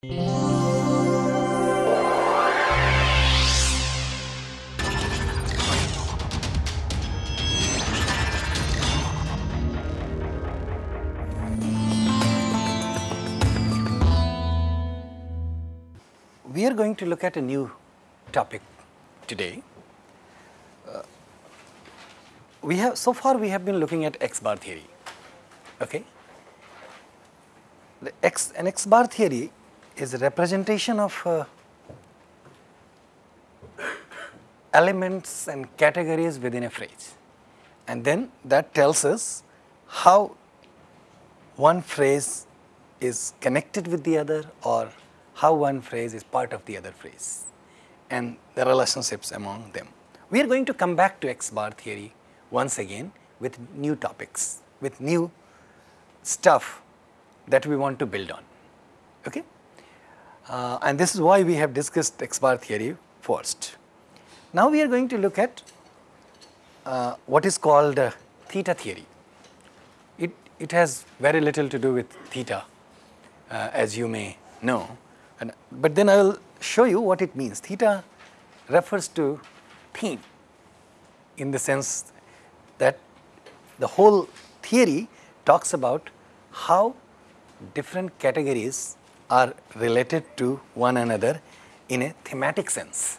We are going to look at a new topic today. Uh, we have so far we have been looking at X bar theory. Okay. The X an X bar theory is a representation of uh, elements and categories within a phrase, and then that tells us how one phrase is connected with the other or how one phrase is part of the other phrase and the relationships among them. We are going to come back to X bar theory once again with new topics, with new stuff that we want to build on. Okay? Uh, and this is why we have discussed X bar theory first. Now we are going to look at uh, what is called uh, theta theory. It, it has very little to do with theta uh, as you may know, and, but then I will show you what it means. Theta refers to theme in the sense that the whole theory talks about how different categories are related to one another in a thematic sense.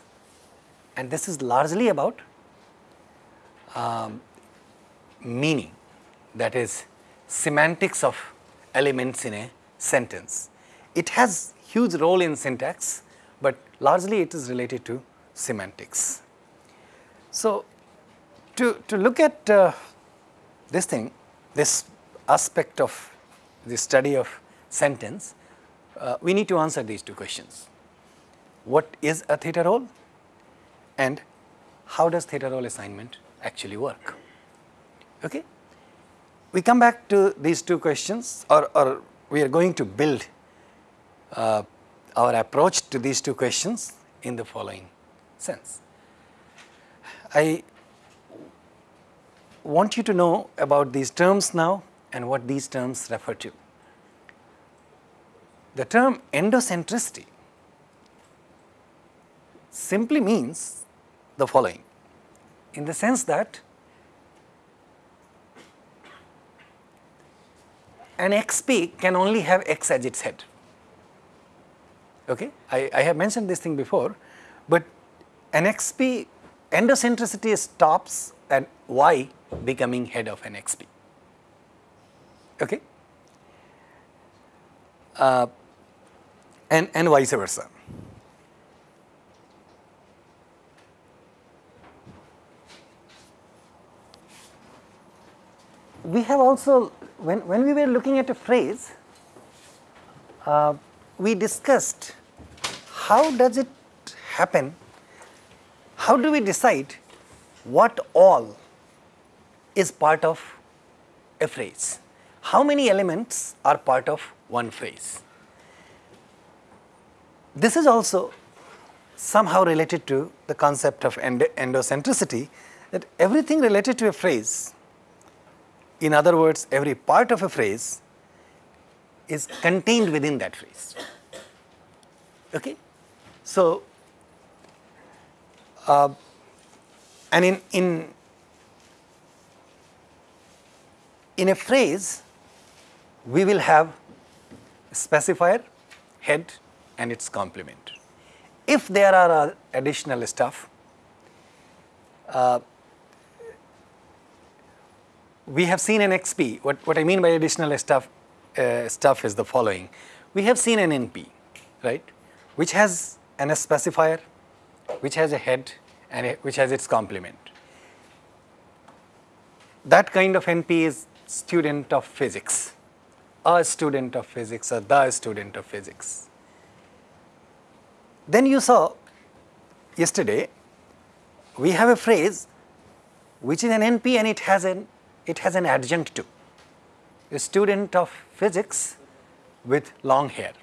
And this is largely about um, meaning that is semantics of elements in a sentence. It has huge role in syntax, but largely it is related to semantics. So, to, to look at uh, this thing, this aspect of the study of sentence, uh, we need to answer these two questions. What is a theta role and how does theta role assignment actually work? Okay? We come back to these two questions or, or we are going to build uh, our approach to these two questions in the following sense. I want you to know about these terms now and what these terms refer to. The term endocentricity simply means the following in the sense that an XP can only have X as its head. Okay? I, I have mentioned this thing before, but an XP endocentricity stops at Y becoming head of an XP. Okay? Uh, and, and vice versa. We have also, when, when we were looking at a phrase, uh, we discussed how does it happen, how do we decide what all is part of a phrase, how many elements are part of one phrase. This is also somehow related to the concept of end endocentricity that everything related to a phrase, in other words every part of a phrase is contained within that phrase. Okay? So, uh, and in, in, in a phrase, we will have specifier, head and its complement. If there are uh, additional stuff, uh, we have seen an XP. What, what I mean by additional stuff, uh, stuff is the following. We have seen an NP, right, which has an specifier, which has a head and a, which has its complement. That kind of NP is student of physics, a student of physics or the student of physics. Then you saw yesterday, we have a phrase which is an NP and it has an, it has an adjunct to, a student of physics with long hair.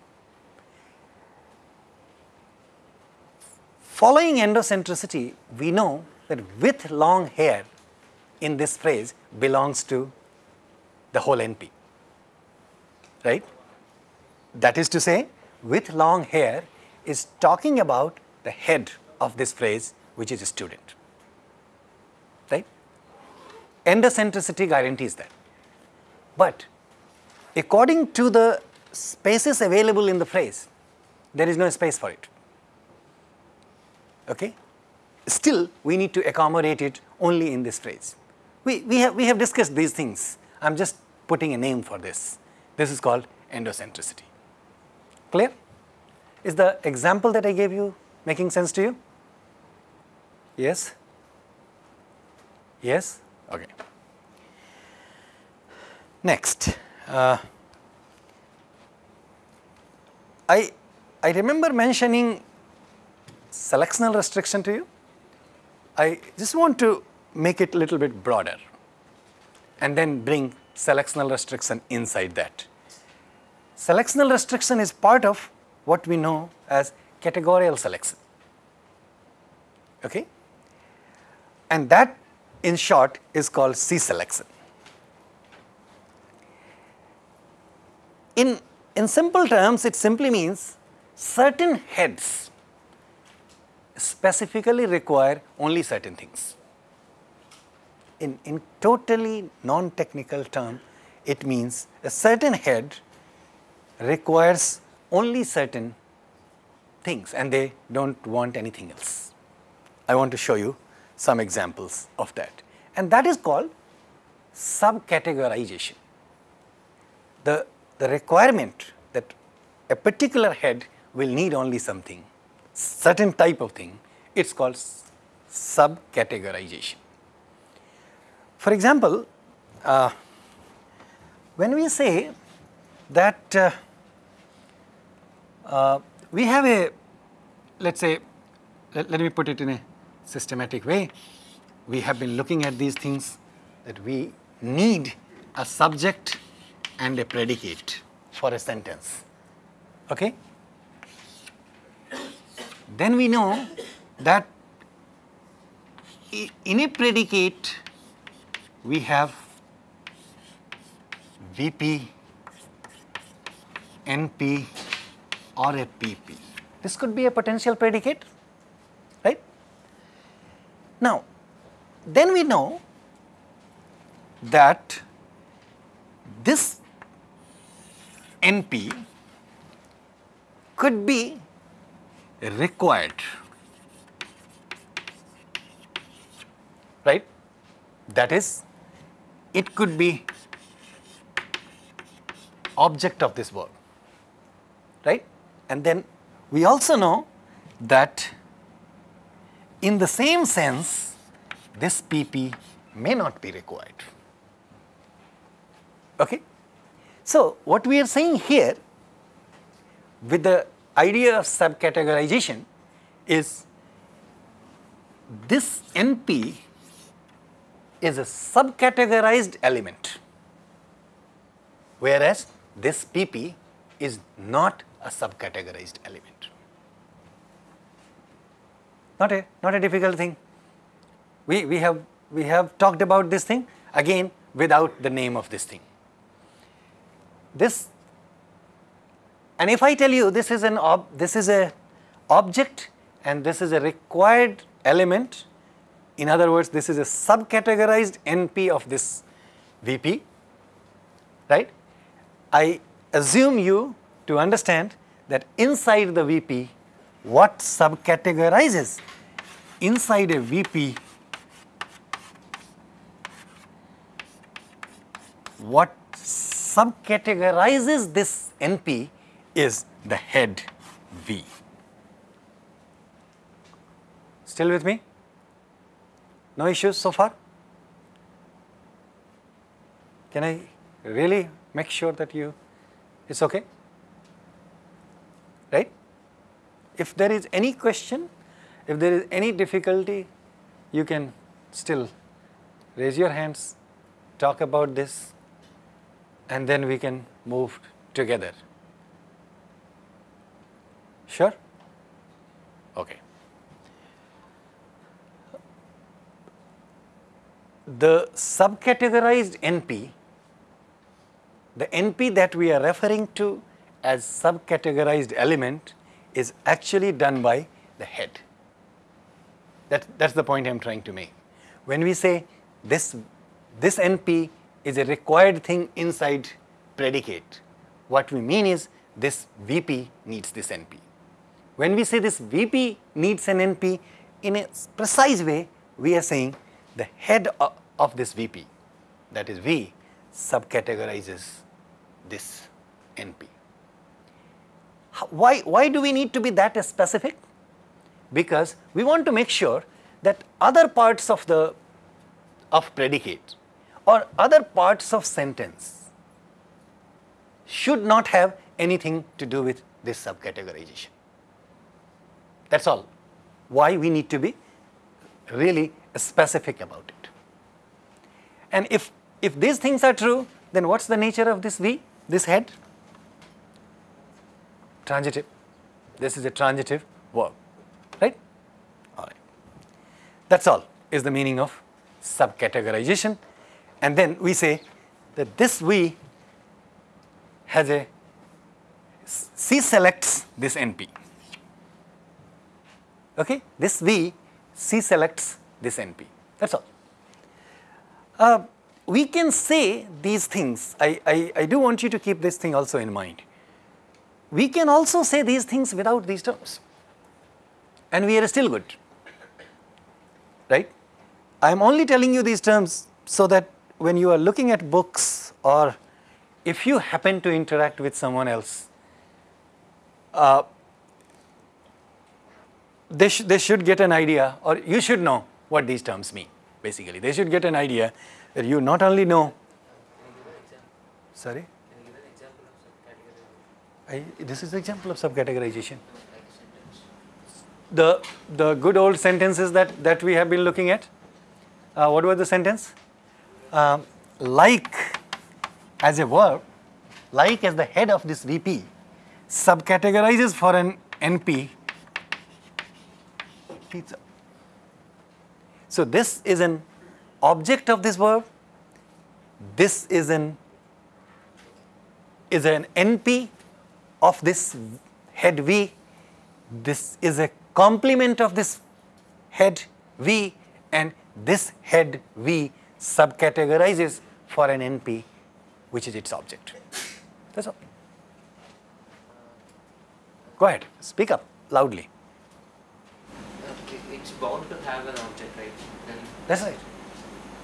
Following endocentricity, we know that with long hair in this phrase belongs to the whole NP, right? That is to say, with long hair is talking about the head of this phrase, which is a student. Right? Endocentricity guarantees that. But according to the spaces available in the phrase, there is no space for it. Okay? Still, we need to accommodate it only in this phrase. We, we, have, we have discussed these things. I am just putting a name for this. This is called endocentricity. Clear? Is the example that I gave you making sense to you? Yes? Yes? Okay. Next, uh, I, I remember mentioning selectional restriction to you. I just want to make it a little bit broader and then bring selectional restriction inside that. Selectional restriction is part of what we know as categorical selection. Okay? And that in short is called C selection. In, in simple terms, it simply means certain heads specifically require only certain things. In, in totally non-technical term, it means a certain head requires only certain things and they don't want anything else. I want to show you some examples of that. And that is called subcategorization. The, the requirement that a particular head will need only something, certain type of thing, it's called subcategorization. For example, uh, when we say that uh, uh, we have a, let's say, let, let me put it in a systematic way. We have been looking at these things that we need a subject and a predicate for a sentence. Okay? Then we know that in a predicate we have VP, NP, or a PP. This could be a potential predicate, right? Now, then we know that this NP could be required, right? That is, it could be object of this verb, right? And then we also know that in the same sense, this PP may not be required. Okay? So, what we are saying here with the idea of subcategorization is this NP is a subcategorized element, whereas this PP is not a subcategorized element. Not a, not a difficult thing. We, we, have, we have talked about this thing again without the name of this thing. This, and if I tell you this is an ob, this is a object and this is a required element, in other words, this is a subcategorized NP of this VP, right? I assume you to understand that inside the VP, what subcategorizes inside a VP, what subcategorizes this NP is the head V. Still with me? No issues so far? Can I really make sure that you, it's okay? Right? If there is any question, if there is any difficulty, you can still raise your hands, talk about this, and then we can move together. Sure? Okay. The subcategorized NP, the NP that we are referring to as subcategorized element is actually done by the head. That, that's the point I'm trying to make. When we say this, this NP is a required thing inside predicate, what we mean is this VP needs this NP. When we say this VP needs an NP, in a precise way, we are saying the head of, this VP, that is V, subcategorizes this NP. Why, why do we need to be that specific? Because we want to make sure that other parts of the of predicate or other parts of sentence should not have anything to do with this subcategorization. That's all. Why we need to be really specific about it. And if, if these things are true, then what's the nature of this V, this head? Transitive. This is a transitive verb, right? All right. That's all is the meaning of subcategorization. And then we say that this V has a C selects this NP. Okay, this V C selects this NP. That's all. Uh, we can say these things. I, I, I do want you to keep this thing also in mind. We can also say these things without these terms, and we are still good. Right? I am only telling you these terms so that when you are looking at books or if you happen to interact with someone else, uh, they, sh they should get an idea or you should know what these terms mean basically. They should get an idea that you not only know. Sorry? I, this is the example of subcategorization. The, the good old sentences that, that we have been looking at. Uh, what was the sentence? Um, like as a verb, like as the head of this VP, subcategorizes for an NP. So this is an object of this verb. This is an is an NP of this head V. This is a complement of this head V and this head V subcategorizes for an NP which is its object. That's all. Go ahead, speak up loudly. It's bound to have an object, right? Then, That's right.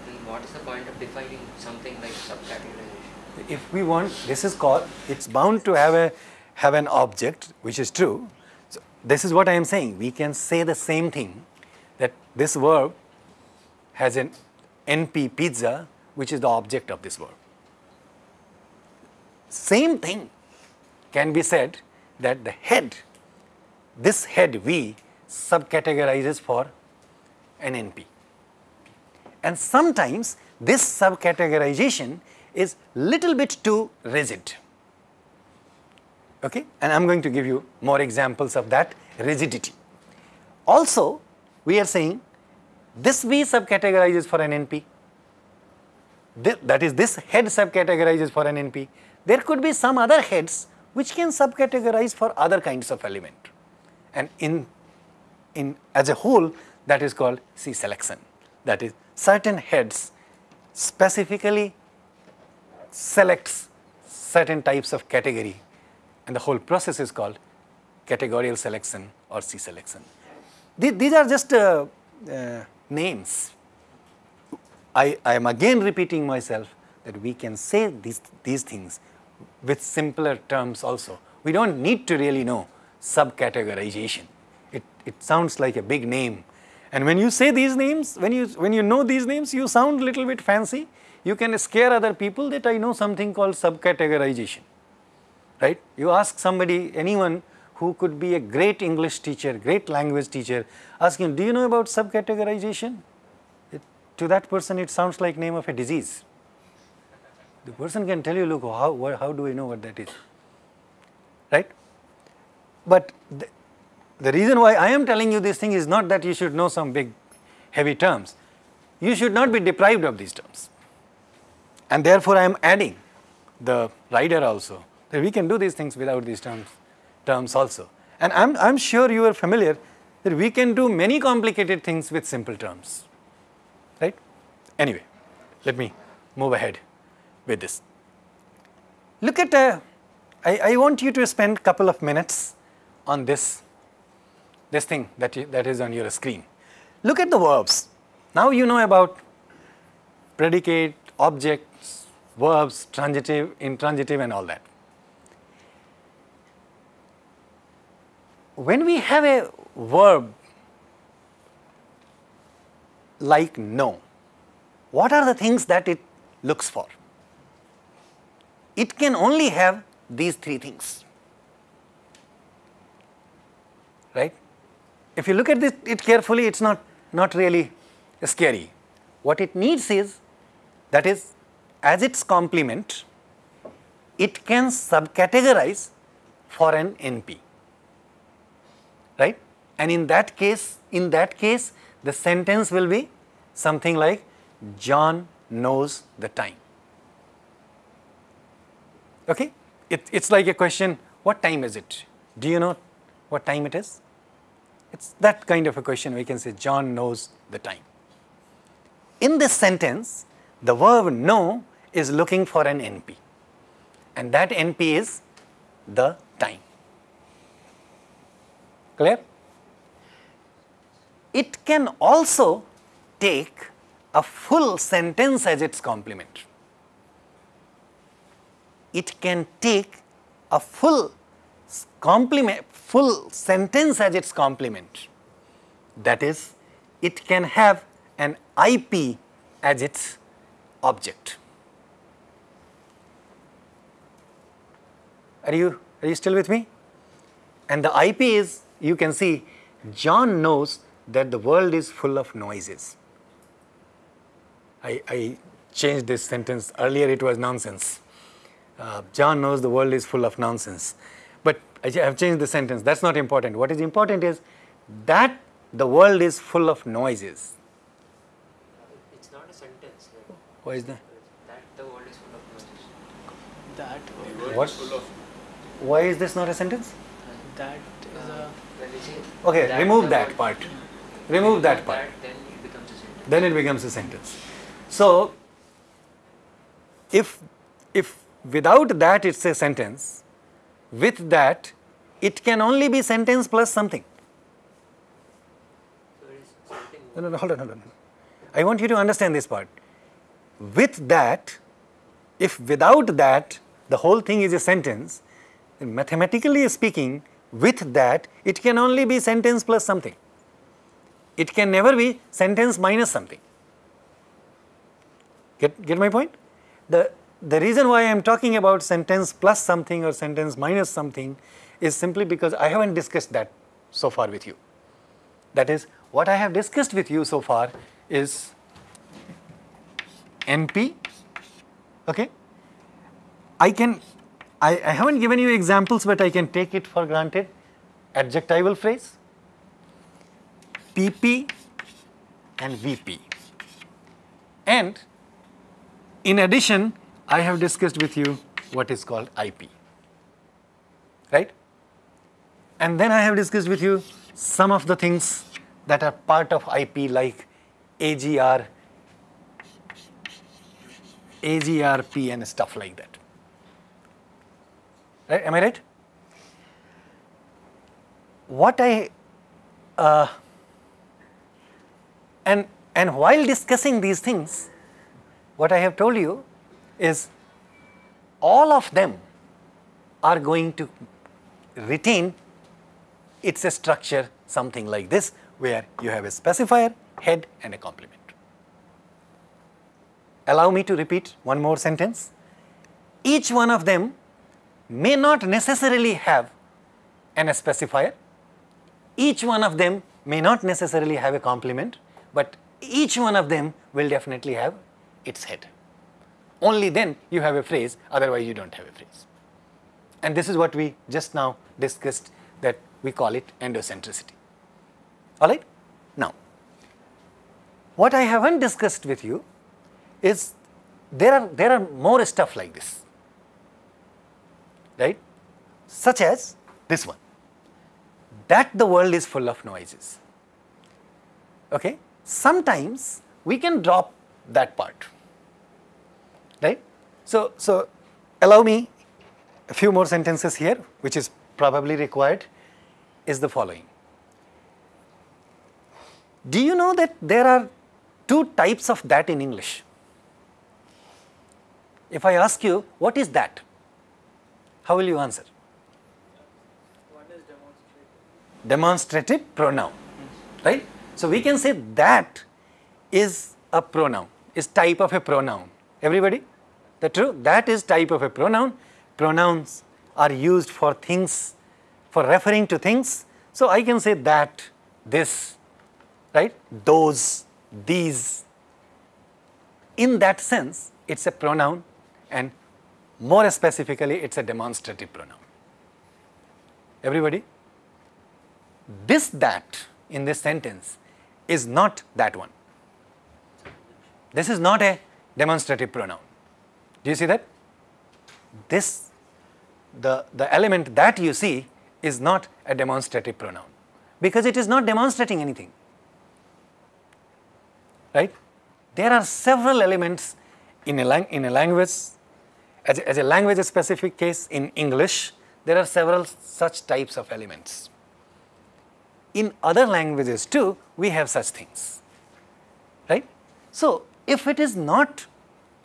then what is the point of defining something like subcategorization? If we want, this is called, it's bound to have a have an object, which is true. So this is what I am saying. We can say the same thing that this verb has an NP pizza, which is the object of this verb. Same thing can be said that the head, this head V subcategorizes for an NP. And sometimes this subcategorization is little bit too rigid. Okay? And I'm going to give you more examples of that rigidity. Also, we are saying this V subcategorizes for an NP. that is, this head subcategorizes for an NP. There could be some other heads which can subcategorize for other kinds of element. And in, in as a whole, that is called C selection. That is, certain heads specifically selects certain types of category and the whole process is called categorical selection or C selection. These are just uh, uh, names. I, I am again repeating myself that we can say these, these things with simpler terms also. We don't need to really know subcategorization. It, it sounds like a big name. And when you say these names, when you, when you know these names, you sound little bit fancy. You can scare other people that I know something called subcategorization, right? You ask somebody, anyone who could be a great English teacher, great language teacher, ask him, do you know about subcategorization? It, to that person, it sounds like name of a disease. The person can tell you, look, how, how do I know what that is? Right? But the, the reason why I am telling you this thing is not that you should know some big heavy terms. You should not be deprived of these terms. And therefore, I am adding the rider also, that we can do these things without these terms, terms also. And I'm, I'm sure you are familiar that we can do many complicated things with simple terms, right? Anyway, let me move ahead with this. Look at, uh, I, I want you to spend a couple of minutes on this, this thing that, you, that is on your screen. Look at the verbs. Now you know about predicate, objects, verbs, transitive, intransitive and all that. When we have a verb like know, what are the things that it looks for? It can only have these three things, right? If you look at this, it carefully, it's not, not really scary. What it needs is, that is, as its complement, it can subcategorize for an NP, right? And in that case, in that case, the sentence will be something like, John knows the time. Okay? It, it's like a question, what time is it? Do you know what time it is? It's that kind of a question we can say, John knows the time. In this sentence, the verb know is looking for an NP and that NP is the time. Clear? It can also take a full sentence as its complement. It can take a full complement, full sentence as its complement. That is, it can have an IP as its object. Are you, are you still with me? And the IP is, you can see, John knows that the world is full of noises. I, I changed this sentence. Earlier it was nonsense. Uh, John knows the world is full of nonsense. But I have changed the sentence. That's not important. What is important is that the world is full of noises. It's not a sentence. Like, Why is that? that the world is full of noises. That What? Why is this not a sentence? that is a Say Okay, that remove that part. Remove that part. then it becomes a sentence. Then it becomes a sentence. So, if, if without that it's a sentence, with that it can only be sentence plus something. So it is something No, no, no, hold on, hold on. I want you to understand this part. With that, if without that the whole thing is a sentence, then mathematically speaking, with that it can only be sentence plus something. It can never be sentence minus something. Get, get my point? The, the reason why I am talking about sentence plus something or sentence minus something is simply because I haven't discussed that so far with you. That is, what I have discussed with you so far is NP, okay? I can, I, I haven't given you examples, but I can take it for granted. Adjectival phrase, PP and VP. And in addition, I have discussed with you what is called IP, right? And then I have discussed with you some of the things that are part of IP like AGR, AGRP and stuff like that. Right? Am I right? What I, uh, and, and while discussing these things, what I have told you is all of them are going to retain its a structure something like this where you have a specifier, head and a complement. Allow me to repeat one more sentence. Each one of them may not necessarily have an specifier. Each one of them may not necessarily have a complement, but each one of them will definitely have its head. Only then you have a phrase, otherwise you don't have a phrase. And this is what we just now discussed that we call it endocentricity. All right? Now, what I haven't discussed with you is there are, there are more stuff like this. Right? Such as this one, that the world is full of noises. Okay? Sometimes we can drop that part, right? So, so allow me a few more sentences here, which is probably required, is the following. Do you know that there are two types of that in English? If I ask you, what is that? How will you answer? Is. Demonstrative pronoun, right? So we can say that is a pronoun, is type of a pronoun. Everybody? That true? That is type of a pronoun. Pronouns are used for things, for referring to things. So I can say that, this, right? Those, these. In that sense, it's a pronoun and more specifically, it's a demonstrative pronoun. Everybody? This that in this sentence is not that one. This is not a demonstrative pronoun. Do you see that? This, the, the element that you see is not a demonstrative pronoun because it is not demonstrating anything. Right? There are several elements in a, lang- in a language, as a, as a language specific case in English, there are several such types of elements. In other languages too, we have such things. Right? So, if it is not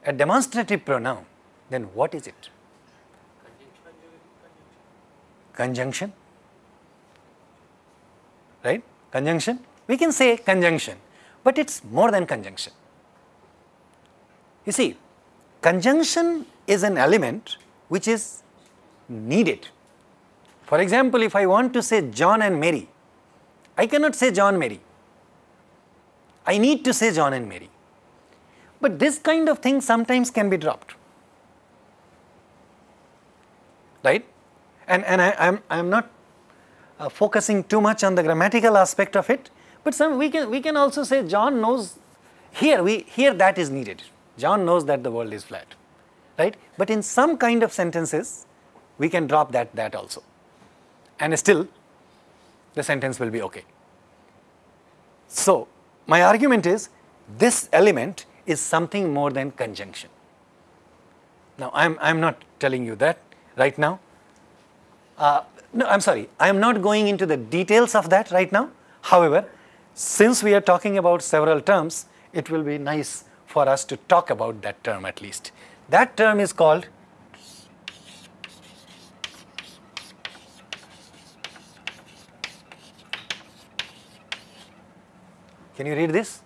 a demonstrative pronoun, then what is it? Conjunction. Right? Conjunction. We can say conjunction, but it's more than conjunction. You see, conjunction is an element which is needed. For example, if I want to say John and Mary, I cannot say John Mary. I need to say John and Mary. But this kind of thing sometimes can be dropped. Right? And, and I, am I'm, I'm not uh, focusing too much on the grammatical aspect of it, but some, we, can, we can also say John knows, here, we, here that is needed. John knows that the world is flat. Right? But in some kind of sentences, we can drop that, that also. And still, the sentence will be okay. So, my argument is this element is something more than conjunction. Now, I'm, I'm not telling you that right now. Uh, no, I'm sorry, I am not going into the details of that right now. However, since we are talking about several terms, it will be nice for us to talk about that term at least. That term is called Can you read this?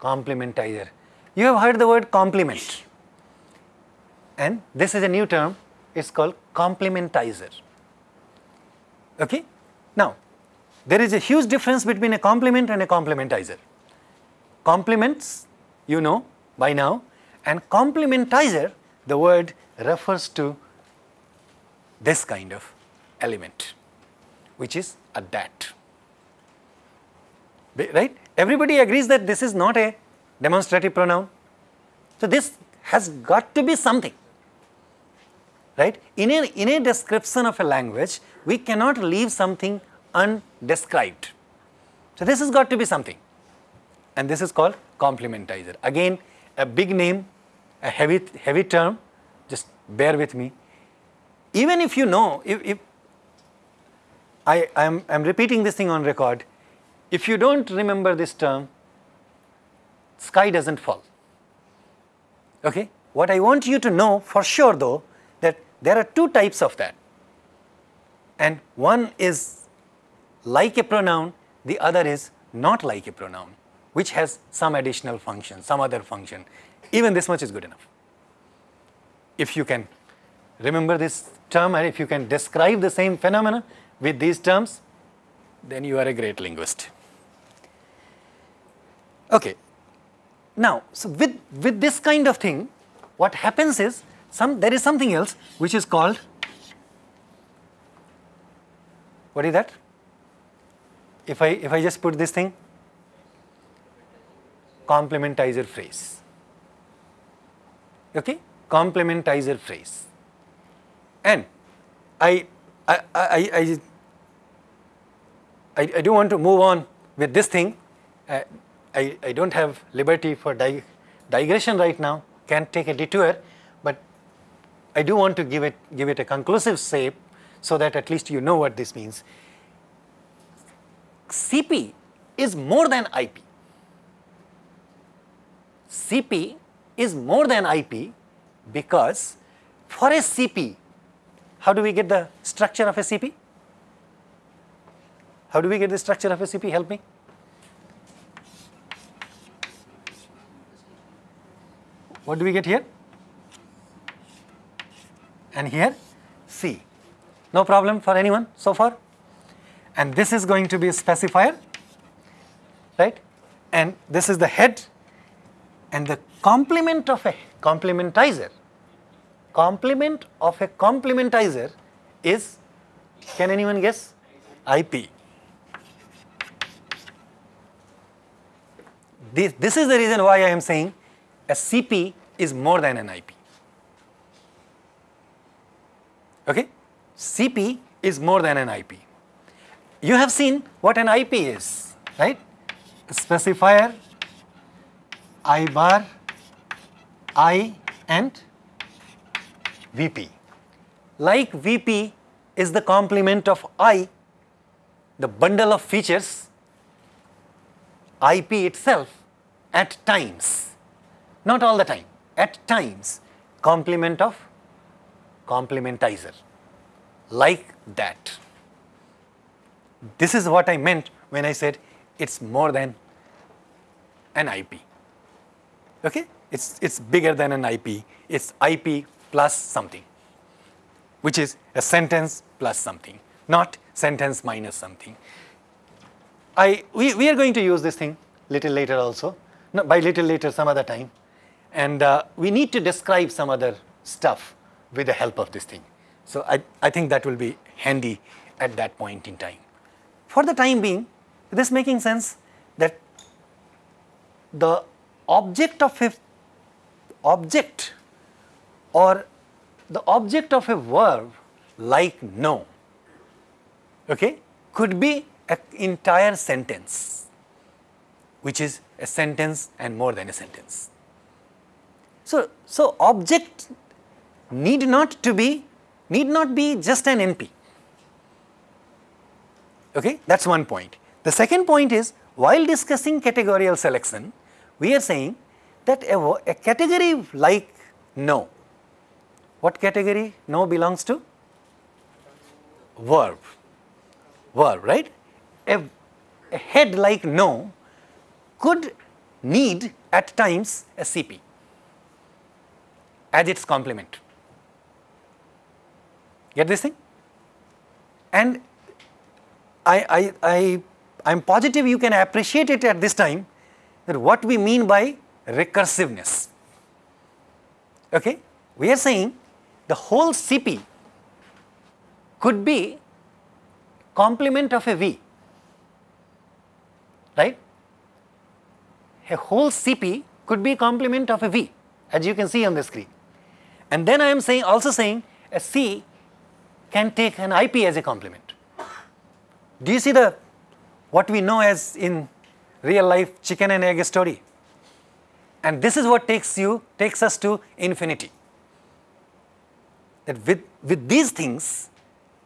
Complementizer. You have heard the word complement. And this is a new term, it's called complementizer. Okay? Now, there is a huge difference between a complement and a complementizer. Complements, you know by now, and complementizer, the word refers to this kind of element, which is a dat Right? Everybody agrees that this is not a demonstrative pronoun. So, this has got to be something. Right? In a, in a description of a language, we cannot leave something undescribed. So, this has got to be something. And this is called complementizer. Again, a big name, a heavy, heavy term, just bear with me. Even if you know, if, if I am I'm repeating this thing on record, if you don't remember this term, sky doesn't fall. Okay? What I want you to know for sure though, that there are two types of that. And one is like a pronoun, the other is not like a pronoun, which has some additional function, some other function. Even this much is good enough. If you can remember this term and if you can describe the same phenomena with these terms, then you are a great linguist. Okay. Now, so with, with this kind of thing, what happens is some there is something else which is called what is that? If I if I just put this thing complementizer phrase. Okay? Complementizer phrase. And I, I, I, I, I, I do want to move on with this thing. Uh, I, I don't have liberty for dig digression right now, can't take a detour, but I do want to give it, give it a conclusive shape so that at least you know what this means. CP is more than IP. CP is more than IP because for a CP, how do we get the structure of a CP? How do we get the structure of a CP? Help me. What do we get here? And here C. No problem for anyone so far? And this is going to be a specifier, right? And this is the head and the complement of a complementizer, complement of a complementizer is, can anyone guess? IP. This, this is the reason why I am saying a CP is more than an IP. Okay? CP is more than an IP. You have seen what an IP is, right? A specifier, I bar, I and VP. Like VP is the complement of I, the bundle of features, IP itself at times, not all the time, at times complement of complementizer, like that. This is what I meant when I said it's more than an IP. Okay? It's, it's bigger than an IP. It's IP plus something, which is a sentence plus something, not sentence minus something. I, we, we are going to use this thing little later also, no, by little later some other time. And uh, we need to describe some other stuff with the help of this thing. So I, I think that will be handy at that point in time. For the time being, is this making sense that the object of a object or the object of a verb like know okay, could be an entire sentence which is a sentence and more than a sentence. So, so object need not to be need not be just an NP. Okay, that is one point. The second point is while discussing categorical selection, we are saying that a, a category like know, what category know belongs to? Verb, verb, right? A, a head like know could need at times a CP as its complement. Get this thing? And I, I, I, I'm positive you can appreciate it at this time that what we mean by recursiveness. Okay? We are saying the whole CP could be complement of a V, right? A whole CP could be complement of a V as you can see on the screen. And then I am saying also saying a C can take an IP as a complement. Do you see the what we know as in real life chicken and egg story? And this is what takes you takes us to infinity. That with, with these things,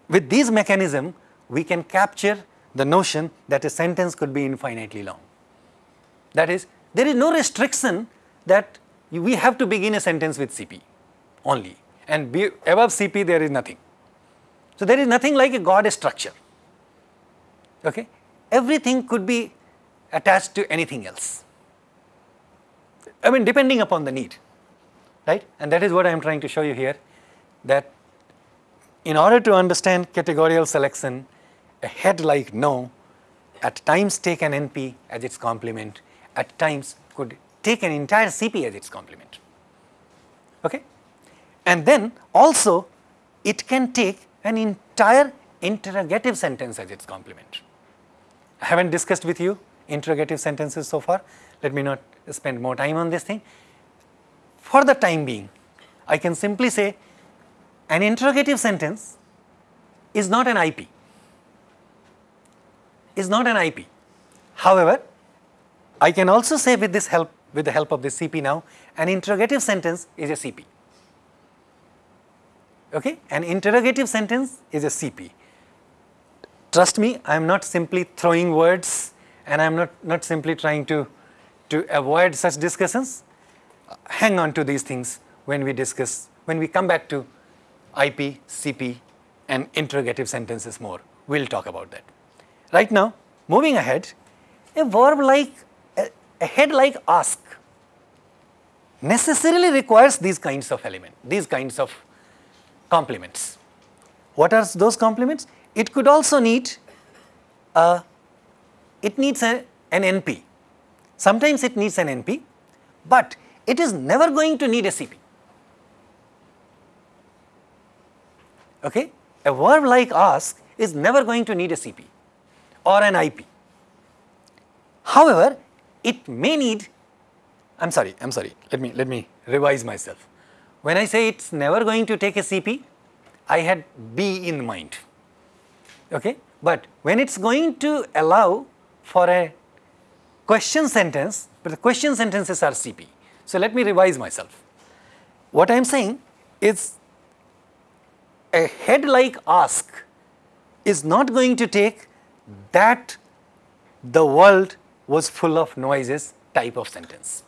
with these mechanism, we can capture the notion that a sentence could be infinitely long. That is, there is no restriction that we have to begin a sentence with CP only and be, above CP there is nothing. So, there is nothing like a God structure, okay. everything could be attached to anything else, I mean depending upon the need, right and that is what I am trying to show you here that in order to understand categorical selection, a head like know at times take an NP as its complement, at times could take an entire CP as its complement. Okay? And then also it can take an entire interrogative sentence as its complement. I haven't discussed with you interrogative sentences so far, let me not spend more time on this thing. For the time being, I can simply say an interrogative sentence is not an IP, is not an IP. However, I can also say with this help, with the help of this CP now, an interrogative sentence is a CP. Okay? An interrogative sentence is a CP. Trust me, I am not simply throwing words and I am not, not simply trying to, to avoid such discussions. Hang on to these things when we discuss, when we come back to IP, CP and interrogative sentences more. We will talk about that. Right now, moving ahead, a verb like, a, head like ask necessarily requires these kinds of element, these kinds of complements. What are those complements? It could also need a, it needs a, an NP. Sometimes it needs an NP, but it is never going to need a CP. Okay? A verb like ask is never going to need a CP or an IP. However, it may need, I'm sorry, I'm sorry, let me, let me revise myself. When I say it's never going to take a CP, I had B in mind, okay? But when it's going to allow for a question sentence, but the question sentences are CP. So let me revise myself. What I am saying is a head like ask is not going to take that the world was full of noises type of sentence.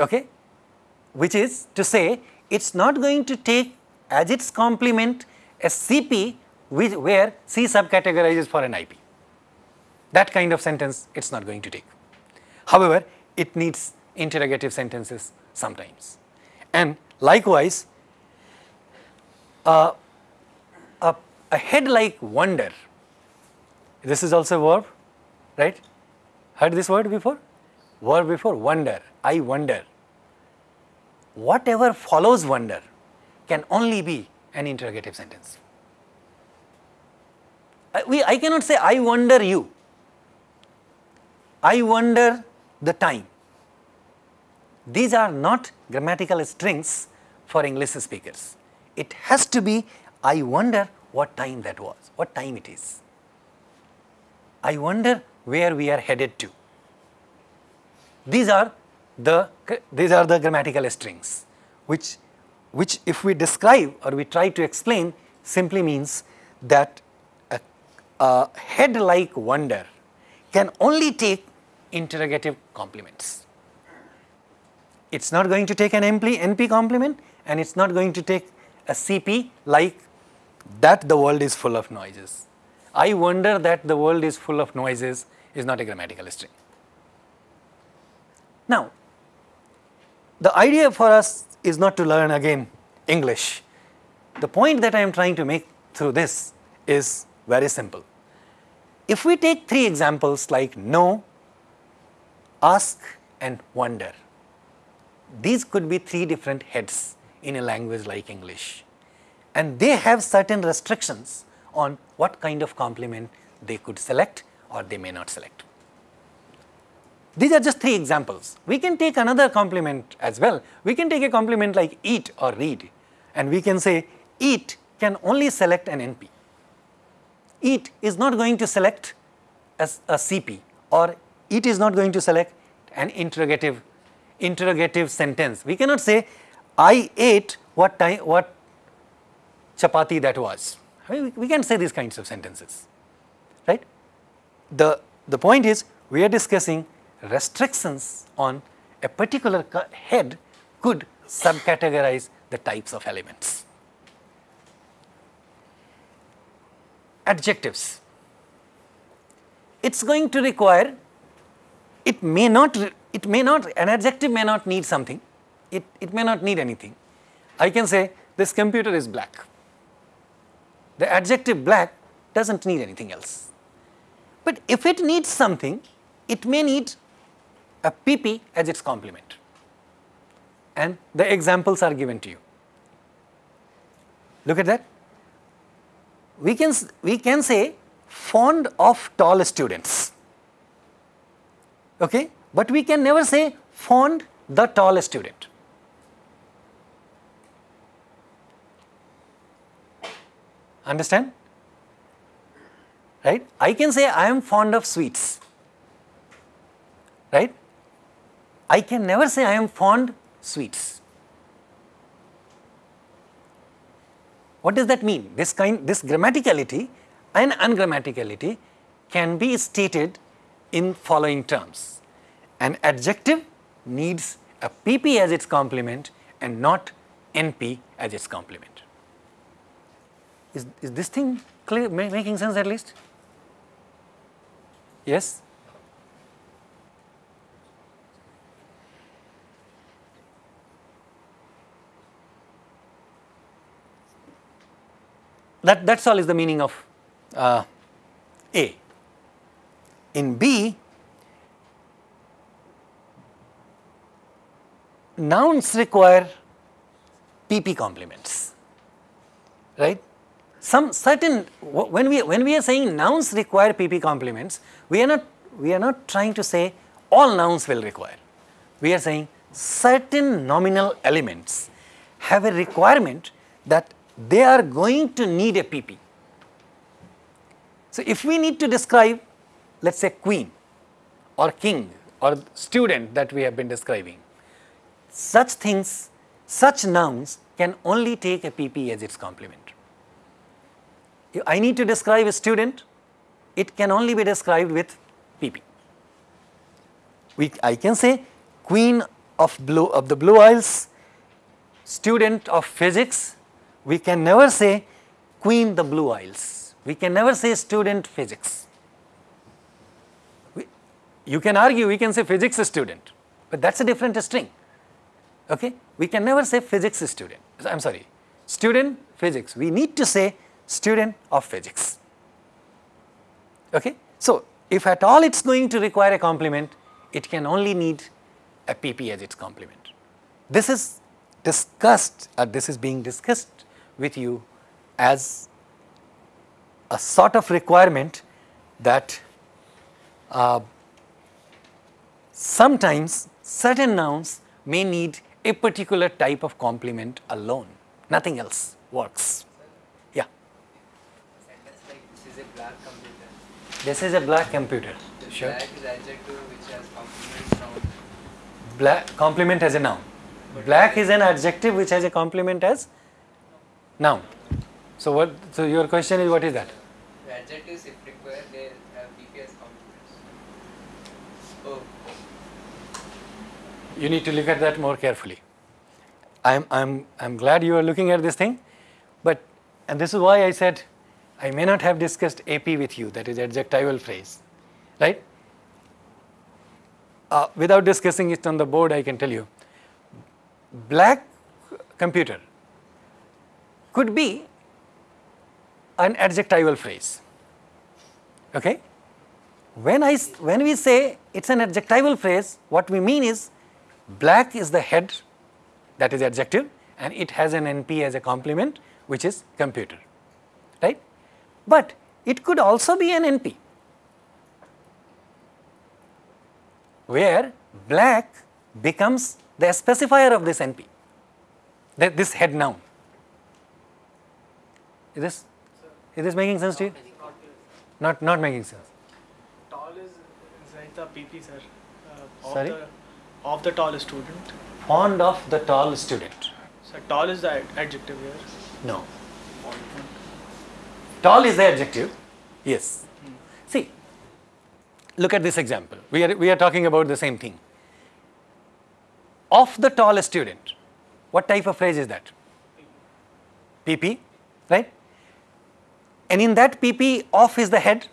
Okay? Which is to say, it's not going to take as its complement a CP which, where C subcategorizes for an IP. That kind of sentence it's not going to take. However, it needs interrogative sentences sometimes. And likewise, uh, a, a head like wonder, this is also a verb, right? Heard this word before? Verb before, wonder, I wonder. Whatever follows wonder can only be an interrogative sentence. I, we, I cannot say, I wonder you. I wonder the time. These are not grammatical strings for English speakers. It has to be, I wonder what time that was, what time it is. I wonder where we are headed to. These are the, these are the grammatical strings, which, which if we describe or we try to explain simply means that a, a head like wonder can only take interrogative complements. It's not going to take an NP, NP complement and it's not going to take a CP like that the world is full of noises. I wonder that the world is full of noises is not a grammatical string. Now, the idea for us is not to learn again English. The point that I am trying to make through this is very simple. If we take three examples like know, ask and wonder, these could be three different heads in a language like English. And they have certain restrictions on what kind of complement they could select or they may not select. These are just three examples. We can take another complement as well. We can take a complement like eat or read and we can say eat can only select an NP. Eat is not going to select as a CP or it is not going to select an interrogative interrogative sentence. We cannot say I ate what time what chapati that was. I mean, we, can say these kinds of sentences, right? The, the point is we are discussing restrictions on a particular head could subcategorize the types of elements. Adjectives. It's going to require, it may not, it may not, an adjective may not need something, it, it may not need anything. I can say this computer is black. The adjective black doesn't need anything else. But if it needs something, it may need a PP as its complement. And the examples are given to you. Look at that. We can, we can say fond of tall students. Okay? But we can never say fond the tall student. Understand? Right? I can say I am fond of sweets. Right? I can never say I am fond sweets. What does that mean? This kind, this grammaticality and ungrammaticality can be stated in following terms. An adjective needs a PP as its complement and not NP as its complement. Is, is this thing clear, ma- making sense at least? Yes? That, that's all is the meaning of uh, A. In B, nouns require PP complements, right? Some certain when we when we are saying nouns require PP complements, we are not we are not trying to say all nouns will require. We are saying certain nominal elements have a requirement that they are going to need a PP. So if we need to describe, let's say queen or king or student that we have been describing, such things, such nouns can only take a PP as its complement. If I need to describe a student, it can only be described with PP. We, I can say queen of blue of the Blue Isles, student of physics. We can never say queen the Blue Isles. We can never say student physics. You can argue, we can say physics student, but that's a different string. Okay? We can never say physics student. I'm sorry, student physics. We need to say student of physics. Okay? So, if at all it's going to require a complement, it can only need a PP as its complement. This is discussed, or this is being discussed with you as a sort of requirement that uh, sometimes certain nouns may need a particular type of complement alone, nothing else works. Yeah, this is a black computer. The Sure. black is adjective which has complement noun. Black complement as a noun. Black is an adjective which has a complement as noun. So what? So your question is what is that? The adjectives if required they have PP as complements. Oh, You need to look at that more carefully. I'm, I'm, I'm glad you are looking at this thing, but, and this is why I said I may not have discussed AP with you, that is adjectival phrase, right? Uh, without discussing it on the board, I can tell you, black computer could be an adjectival phrase, okay? When, I, when we say it's an adjectival phrase, what we mean is black is the head, that is adjective, and it has an NP as a complement, which is computer, right? But it could also be an NP, where black becomes the specifier of this NP, that this head noun. Is this, is this making sense to you? Not. Not, making sense. Tall is inside the PP, sir. Uh, Sorry? Of the tall student. Fond of the tall student. So tall is the ad- adjective here. No. Tall is the adjective. Yes. Hmm. See, look at this example. We are, we are talking about the same thing. Of the tall student, what type of phrase is that? PP, right? And in that PP, off is the head.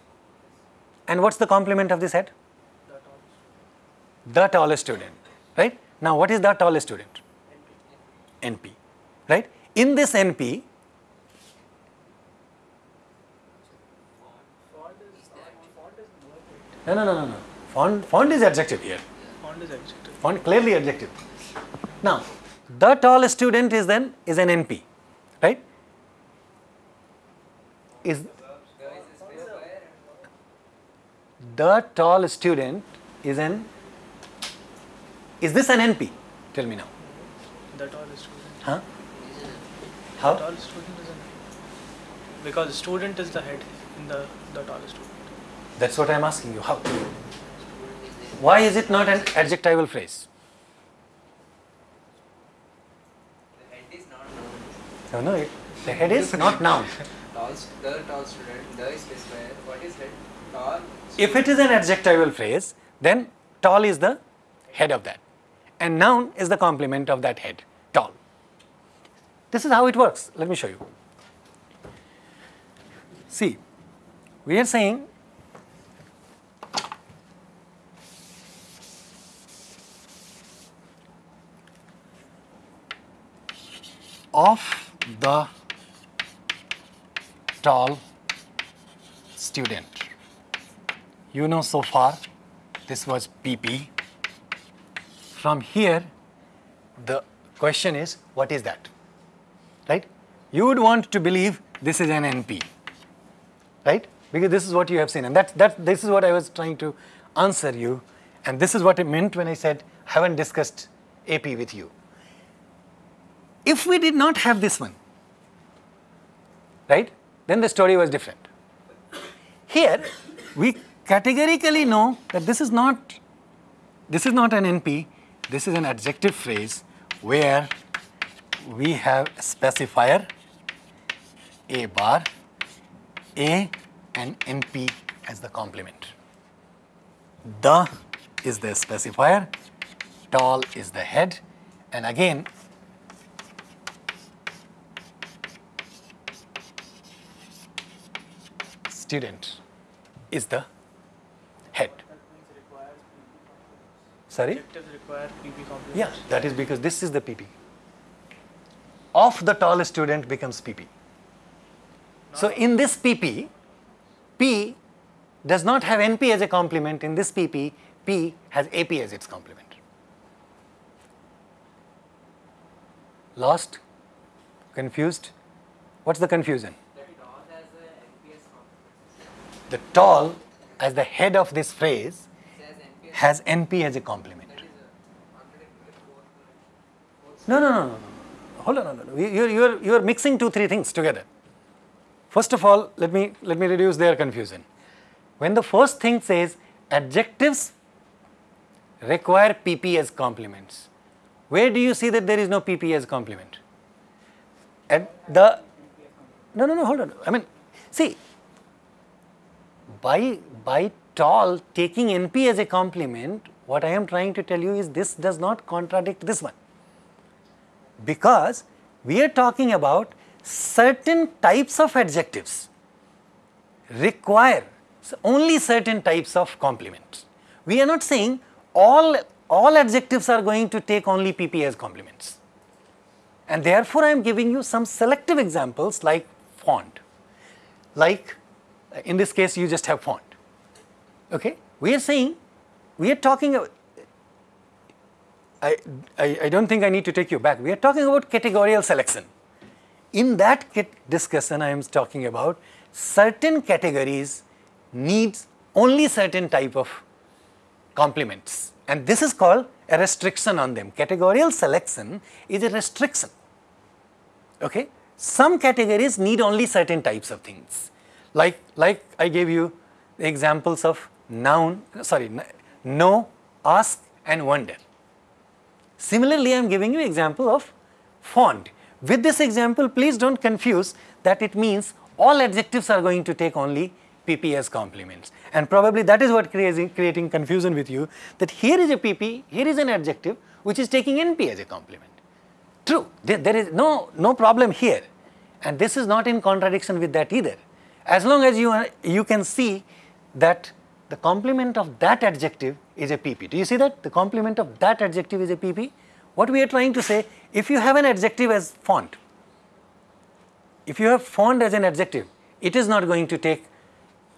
And what's the complement of this head? The tall student. The tallest student, right? Now, what is the tallest student? NP, right? In this NP, Fond is fond is verb. no, no, no, no, no. Fond, fond is adjective here. Fond is adjective. Fond clearly adjective. Now, the tallest student is then is an NP, right? Is the tall student is an is this an NP? Tell me now. The tall student. Huh? The How? tall student is an because student is the head in the the tallest student. That's what I'm asking you. How? Why is it not an adjectival phrase? The head is not known. No, no, it, the head is not noun. Tall, st- the tall student, the is specifier. What is head? Tall. If it is an adjectival phrase, then tall is the head of that. And noun is the complement of that head, tall. This is how it works. Let me show you. See, we are saying of the tall student. You know so far this was PP. From here, the question is what is that? Right? You would want to believe this is an NP. Right? Because this is what you have seen. And that, that, this is what I was trying to answer you. And this is what I meant when I said, I haven't discussed AP with you. If we did not have this one, right, then the story was different. Here, we categorically know that this is not this is not an NP, this is an adjective phrase where we have specifier a bar, a and NP as the complement. The is the specifier, tall is the head, and again student is the head. That means requires PP complements. Sorry? Adjectives require PP complements. Yeah, that is because this is the PP. Of the tall student becomes PP. So in this PP, P does not have NP as a complement. In this PP, P has AP as its complement. Lost? Confused? What's the confusion? That tall has a NPS complement. The tall as the head of this phrase It says NPS. Has NP as a complement. No, no, no, no, no. Hold on, no, no, no. You- You're, you're, you're mixing two, three things together. First of all, let me, let me reduce their confusion. When the first thing says adjectives require PP as complements, where do you see that there is no PP as complement? At the, no, no, no, hold on. I mean, see, by, by tall taking NP as a complement, what I am trying to tell you is this does not contradict this one because we are talking about certain types of adjectives require only certain types of complements. We are not saying all, all adjectives are going to take only PP as complements. And therefore, I am giving you some selective examples like fond, like uh, in this case, you just have fond. Okay? We are saying, we are talking about, I, I, I don't think I need to take you back. We are talking about categorical selection. In that discussion, I am talking about certain categories needs only certain type of complements. And this is called a restriction on them. Categorical selection is a restriction. Okay? Some categories need only certain types of things. Like, like I gave you examples of noun, sorry, know, ask and wonder. Similarly, I am giving you example of fond. With this example, please don't confuse that it means all adjectives are going to take only PP as complements. And probably that is what creating, creating confusion with you that here is a PP, here is an adjective which is taking NP as a complement. True, there, there is no, no problem here. And this is not in contradiction with that either. As long as you, are, you can see that the complement of that adjective is a PP. Do you see that? The complement of that adjective is a PP. What we are trying to say, if you have an adjective as fond, if you have fond as an adjective, it is not going to take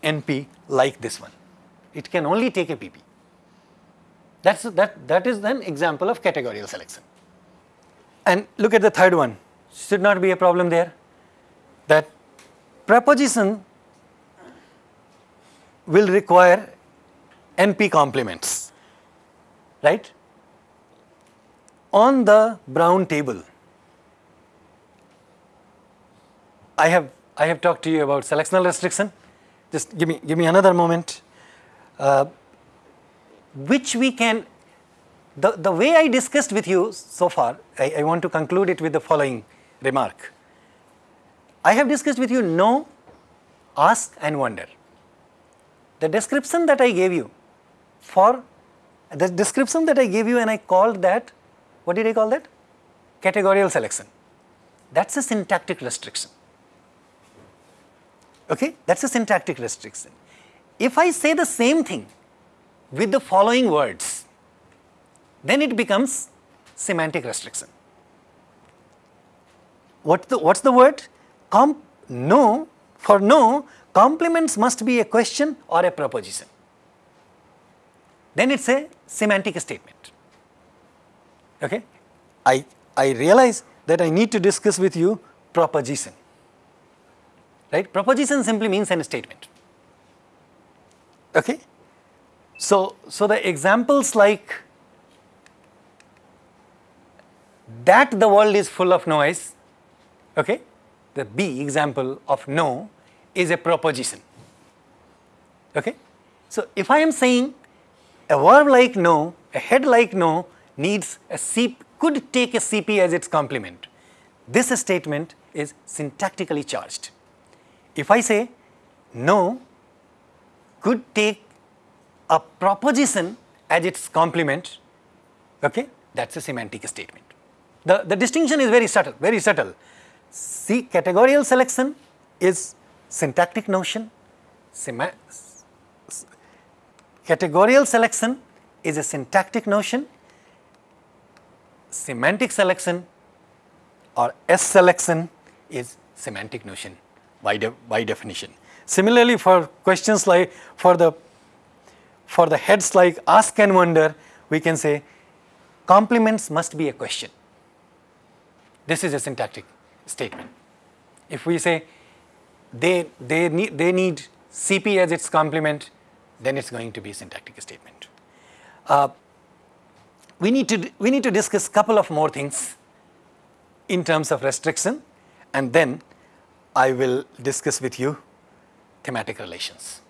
NP like this one. It can only take a PP. That's, that, that is an example of categorical selection. And look at the third one, should not be a problem there. That preposition will require NP complements, right? On the brown table, I have I have talked to you about selectional restriction. Just give me, give me another moment. Uh, which we can, the, the way I discussed with you so far, I, I want to conclude it with the following remark. I have discussed with you know, ask and wonder. The description that I gave you for the description that I gave you and I called that, what did I call that? Categorical selection. That's a syntactic restriction. Okay, that's a syntactic restriction. If I say the same thing with the following words, then it becomes semantic restriction. What's the, what's the word? Com no, for know, complements must be a question or a proposition. Then it's a semantic statement. Okay? I, I realize that I need to discuss with you proposition. Right? Proposition simply means an statement. Okay? So, so the examples like that the world is full of noise, okay? The B example of know is a proposition. Okay? So, if I am saying a verb like know, a head like know needs a CP, could take a CP as its complement. This statement is syntactically charged. If I say know could take a proposition as its complement, okay, that's a semantic statement. The, the distinction is very subtle, very subtle. See, categorical selection is syntactic notion, categorical selection is a syntactic notion, semantic selection or S selection is semantic notion by, de by definition. Similarly, for questions like for the for the heads like ask and wonder, we can say complements must be a question. This is a syntactic statement. If we say they, they, need, they need CP as its complement, then it's going to be syntactic statement. Uh, we, need to, we need to discuss couple of more things in terms of restriction and then I will discuss with you thematic relations.